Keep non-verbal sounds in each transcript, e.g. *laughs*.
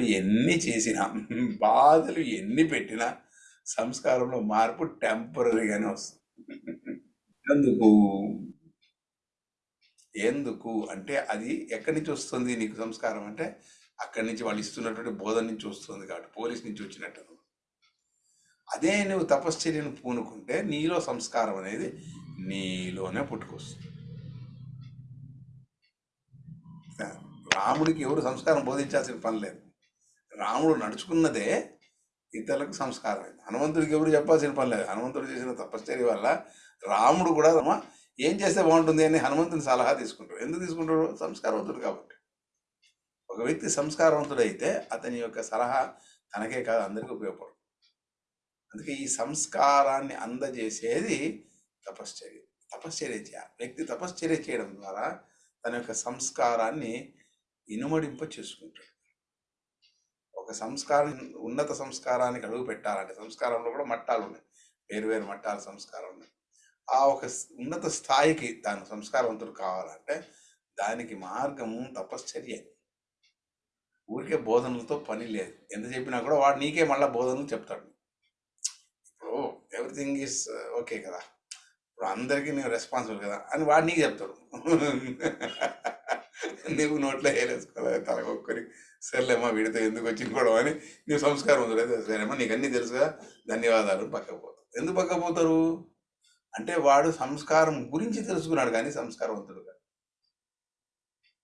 ఎన్ని చేసినా *laughs* బాధలు ఎన్ని పెట్టినా సంస్కారంలో మార్పు టెంపరీగానే వస్తుంది. *laughs* ఎందుకు? ఎందుకు? అంటే అది ఎక్కడి నుంచి వస్తుంది నీకు సంస్కారం? అంటే అక్కడి నుంచి వాళ్ళు ఇస్తున్నటువంటి బోధన నుంచి వస్తుంది కాబట్టి పోలీస్ నుంచి వచ్చినట్టు. అదే నువ్వు తపశ్చర్యను పూనుకుంటే నీలో సంస్కారం అనేది నీలోనే పుట్టుకొస్తుంది. రాముడికి ఎవరు సంస్కారం బోధించాల్సిన పని లేదు. రాముడు నడుచుకున్నదే ఇతరులకు సంస్కారం హనుమంతుడికి ఎవరు చెప్పాల్సిన పని లేదు. హనుమంతుడు చేసిన తపశ్చర్య వల్ల రాముడు కూడా "అమ్మా, ఏం చేస్తే బాగుంటుంది అని హనుమంతుని సలహా తీసుకుంటాడు. ఎందుకు తీసుకుంటాడు? సంస్కారవంతుడు కాబట్టి. ఒక వ్యక్తి సంస్కారవంతుడైతే అతని యొక్క సలహా తనకే కాదు అందరికీ ఉపయోగపడుతుంది అందుకే ఈ సంస్కారాన్ని అందజేసేది తపశ్చర్య. తపశ్చర్య చేయాలి వ్యక్తి తపశ్చర్య చేయడం ద్వారా తన యొక్క సంస్కారాన్ని ఇనుమడింప చేసుకుంటాడు ఒక సంస్కారం ఉన్నత సంస్కారానికి అడుగు పెట్టాలంటే సంస్కారంలో కూడా మట్టాలు ఉన్నాయి. వేరు వేరు మట్టాల సంస్కారం ఉన్నాయి. ఆ ఒక ఉన్నత స్థాయికి తాను సంస్కారవంతుడు కావాలంటే దానికి మార్గము తపశ్చర్య. ఊరికే బోధనలతో పని లేదు. ఎంత చెప్పినా కూడా వాడు నీకే మళ్ళీ బోధనలు చెప్తాడు. ఇప్పుడు ఎవ్రీథింగ్ ఈస్ ఓకే కదా. ఇప్పుడు అందరికీ నేను రెస్పాన్సిబుల్ కదా అని వాడు నీకు చెప్తాడు. నువ్వు నోట్లో వేరేసుకోవాలి తలకొక్కరి సర్లేమ్మా వీడితో ఎందుకు వచ్చింది కూడా అని నువ్వు సంస్కారం వదిలేదు సరేమ్మా నీకు అన్నీ తెలుసుగా ధన్యవాదాలు పక్కకు ఎందుకు పక్కకు పోతారు? అంటే వాడు సంస్కారం గురించి తెలుసుకున్నాడు కానీ సంస్కారవంతుడు కాదు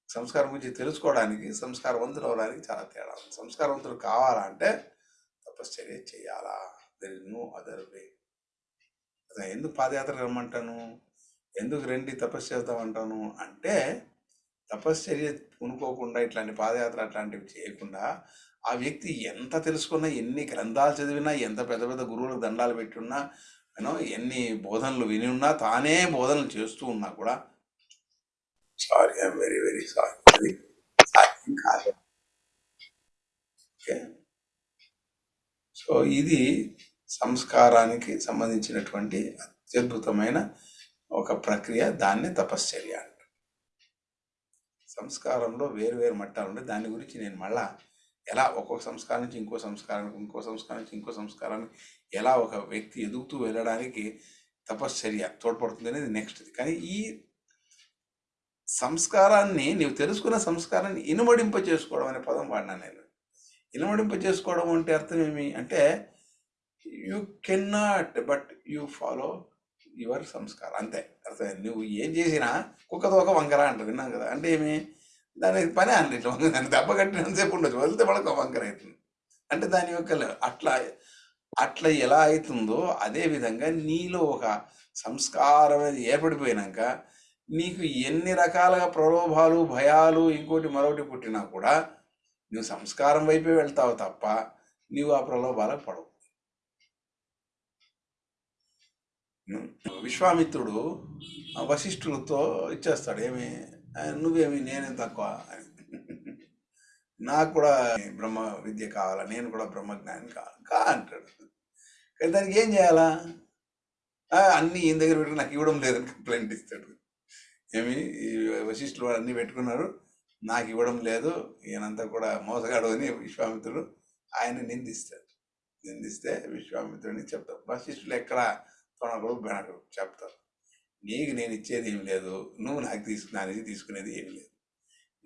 సంస్కారం గురించి తెలుసుకోవడానికి సంస్కారవంతులు అవడానికి చాలా తేడా సంస్కారవంతులు కావాలా కావాలంటే తపశ్చర్య చేయాలా? There is no other way ఎందుకు పాదయాత్ర రమ్మంటాను? ఎందుకు రండి తపస్సు చేద్దామంటాను అంటే తపశ్చర్య పూనుకోకుండా ఇట్లాంటి పాదయాత్ర అట్లాంటివి చేయకుండా ఆ వ్యక్తి ఎంత తెలుసుకున్నా ఎన్ని గ్రంథాలు చదివినా ఎంత పెద్ద పెద్ద గురువులకు దండాలు పెట్టున్నా యూనో ఎన్ని బోధనలు విని ఉన్నా తానే బోధనలు చేస్తూ ఉన్నా కూడా sorry I'm very very sorry అది సాధ్యం కాదు. ఓకే సో ఇది సంస్కారానికి సంబంధించినటువంటి అత్యద్భుతమైన ఒక ప్రక్రియ దాన్ని తపశ్చర్య అంటారు. సంస్కారంలో వేరు వేరు మట్టాలు ఉంటాయి దాని గురించి నేను మళ్ళా ఎలా ఒక్కొక్క సంస్కారం నుంచి ఇంకో సంస్కారానికి ఇంకో సంస్కారం నుంచి ఇంకో సంస్కారానికి ఎలా ఒక వ్యక్తి ఎదుగుతూ వెళ్ళడానికి తపశ్చర్య తోడ్పడుతుంది అనేది నెక్స్ట్ కానీ ఈ సంస్కారాన్ని నీవు తెలుసుకున్న సంస్కారాన్ని ఇనుమడింప చేసుకోవడం అనే పదం వాడినా నేను. ఇనుమడింప చేసుకోవడం అంటే అర్థం ఏమి? అంటే you cannot but you follow your సంస్కారం. అంతే. అర్థం నువ్వు ఏం చేసినా కుక్క తోక వంకర అంటారు. విన్నాం కదా? అంటే ఏమి? దానికి పని అండి. ఇట్లా వంకర దాన్ని దెబ్బ కట్టినంతసేపు ఉండొచ్చు. వదిలితే మనకు వంకర అవుతుంది. అంటే దాని యొక్క అట్లా అట్లా ఎలా అవుతుందో అదే విధంగా నీలో ఒక సంస్కారం అనేది ఏర్పడిపోయినాక నీకు ఎన్ని రకాలుగా ప్రలోభాలు భయాలు ఇంకోటి మరొకటి పుట్టినా కూడా నువ్వు సంస్కారం వైపే వెళ్తావు తప్ప నీవు ఆ ప్రలోభాలకు పడవు. విశ్వామిత్రుడు వశిష్ఠులతో ఇచ్చేస్తాడు. ఏమి? నువ్వేమి? నేనేం తక్కువ? అని. నాకు కూడా బ్రహ్మ విద్య కావాలా నేను కూడా బ్రహ్మజ్ఞాని కావాలి కా అంటాడు. కానీ దానికి ఏం చేయాలా? అన్నీ ఈయన దగ్గర పెట్టి నాకు ఇవ్వడం లేదని కంప్లైంట్ ఇస్తాడు. ఏమి? ఈ వశిష్ఠులు అన్నీ పెట్టుకున్నారు నాకు ఇవ్వడం లేదు ఈయనంతా కూడా మోసగాడు అని విశ్వామిత్రుడు ఆయన నిందిస్తాడు. నిందిస్తే విశ్వామిత్రుడిని చెప్తాడు. వశిష్ఠులు ఎక్కడ? తొనకడు బెనకడు చెప్తారు. నీకు నేను ఇచ్చేది ఏమి లేదు నువ్వు నాకు తీసుకు నా నుంచి తీసుకునేది ఏమి లేదు.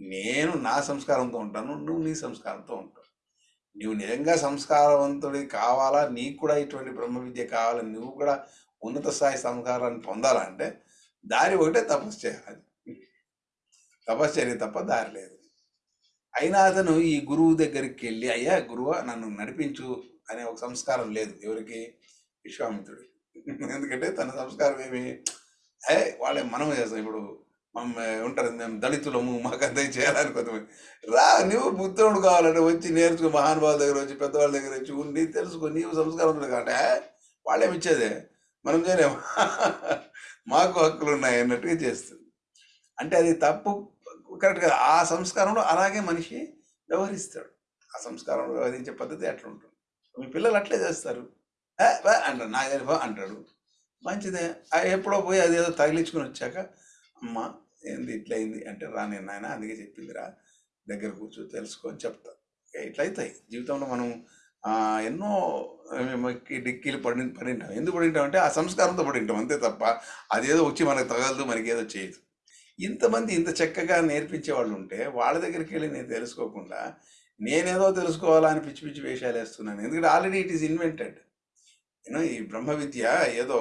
నేను నా సంస్కారంతో ఉంటాను నువ్వు నీ సంస్కారంతో ఉంటావు. నువ్వు నిజంగా సంస్కారవంతుడి కావాలా? నీకు కూడా ఇటువంటి బ్రహ్మ విద్య కావాలా. నువ్వు కూడా ఉన్నత స్థాయి సంస్కారాన్ని పొందాలంటే దారి ఒకటే తపస్సు చేయాలి. తపశ్చర్య తప్ప దారి లేదు. అయినా అతను ఈ గురువు దగ్గరికి వెళ్ళి అయ్యా గురువు నన్ను నడిపించు అనే ఒక సంస్కారం లేదు. ఎవరికి? విశ్వామిత్రుడికి. *laughs* ఎందుకంటే తన సంస్కారం ఏమి? ఏ వాళ్ళే మనం చేస్తాం. ఇప్పుడు మనం ఉంటారు మేము దళితులము మాకు అంతా చేయాలని కొంతమంది. రా నువ్వు బుద్ధుడు కావాలంటే వచ్చి నేర్చుకో మహానుభావుల దగ్గర వచ్చి పెద్దవాళ్ళ దగ్గర వచ్చి ఉండి తెలుసుకో నీవు సంస్కారం కాబట్టి వాళ్ళేమి ఇచ్చేదే? మనం చేయలేము *laughs* మాకు హక్కులు ఉన్నాయి అన్నట్టుగా చేస్తుంది. అంటే అది తప్పు కరెక్ట్ కదా. ఆ సంస్కారంలో అలాగే మనిషి వ్యవహరిస్తాడు. ఆ సంస్కారంలో వ్యవహరించే పద్ధతి అట్లా ఉంటుంది మీ పిల్లలు అట్లే చేస్తారు. అంటాడు నాకు తెలియదు బా" అంటాడు. మంచిదే. ఎప్పుడో పోయి అది ఏదో తగిలించుకుని వచ్చాక అమ్మ ఏంది ఇట్లయింది? అంటే రా నేను నాయన అందుకే చెప్పిందిరా. దగ్గర కూర్చో తెలుసుకొని చెప్తా. ఇట్లయితాయి. జీవితంలో మనం ఎన్నో డిక్కీలు పడి పడింటాం. ఎందుకు పడింటాం అంటే ఆ సంస్కారంతో పడింటాం అంతే తప్ప అదేదో వచ్చి మనకు తగలదు మనకి ఏదో చేయదు. ఇంతమంది ఇంత చక్కగా నేర్పించే వాళ్ళు ఉంటే వాళ్ళ దగ్గరికి వెళ్ళి నేను తెలుసుకోకుండా నేనేదో తెలుసుకోవాలని పిచ్చి పిచ్చి వేషాలు వేస్తున్నాను ఎందుకంటే ఆల్రెడీ ఇట్ ఈస్ ఇన్వెంటెడ్. ఈ బ్రహ్మ విద్య ఏదో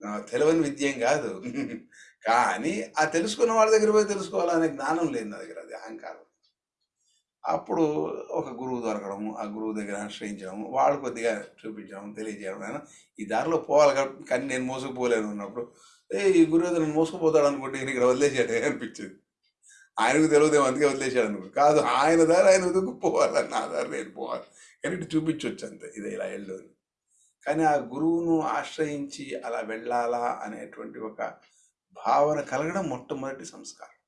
ఆ, తెలియని విద్య ఏం కాదు. *laughs* కానీ ఆ తెలుసుకున్న వాళ్ళ దగ్గర పోయి తెలుసుకోవాలనే జ్ఞానం లేదు నా దగ్గర అది అహంకారం. అప్పుడు ఒక గురువు దొరకడము ఆ గురువు దగ్గర ఆశ్రయించడము వాళ్ళు కొద్దిగా చూపించడం తెలియజేయడం అయినా ఈ దారిలో పోవాలి కానీ నేను మోసుకుపోలేను ఉన్నప్పుడు ఏ ఈ గురువు ఏదో నేను మోసుకుపోతాడు అనుకుంటే నేను ఇక్కడ వదిలేసాడు అనిపించింది. ఆయనకు తెలియదేమో అందుకే వదిలేసాడు అనుకో కాదు ఆయన దారి ఆయన వెతుక్కుపోవాలి నా దారి నేను పోవాలి. కానీ చూపించవచ్చు అంతే ఇది ఇలా వెళ్ళు అని. కానీ ఆ గురువును ఆశ్రయించి అలా వెళ్ళాలా అనేటువంటి ఒక భావన కలగడం మొట్టమొదటి సంస్కారం.